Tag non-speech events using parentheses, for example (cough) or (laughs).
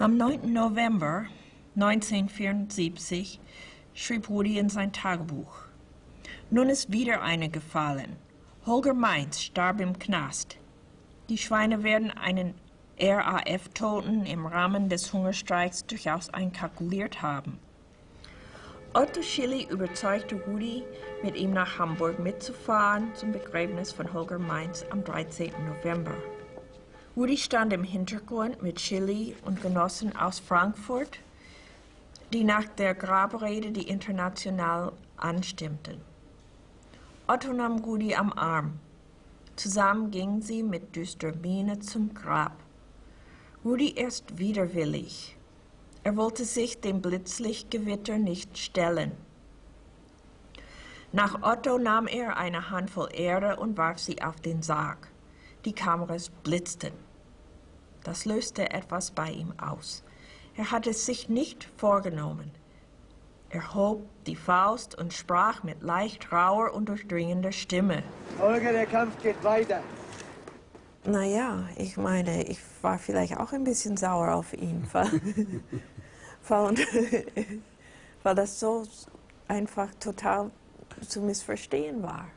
Am 9. November 1974 schrieb Rudi in sein Tagebuch. Nun ist wieder eine gefallen. Holger Mainz starb im Knast. Die Schweine werden einen RAF-Toten im Rahmen des Hungerstreiks durchaus einkalkuliert haben. Otto Schilly überzeugte Rudi, mit ihm nach Hamburg mitzufahren zum Begräbnis von Holger Mainz am 13. November. Rudi stand im Hintergrund mit Schilly und Genossen aus Frankfurt, die nach der Grabrede die international anstimmten. Otto nahm Rudi am Arm. Zusammen gingen sie mit düsterer Miene zum Grab. Rudi ist widerwillig. Er wollte sich dem Blitzlichtgewitter nicht stellen. Nach Otto nahm er eine Handvoll Erde und warf sie auf den Sarg. Die Kameras blitzten. Das löste etwas bei ihm aus. Er hatte es sich nicht vorgenommen. Er hob die Faust und sprach mit leicht rauer und durchdringender Stimme. Holger, der Kampf geht weiter. Naja, ich meine, ich war vielleicht auch ein bisschen sauer auf ihn, (laughs) weil, weil, weil das so einfach total zu missverstehen war.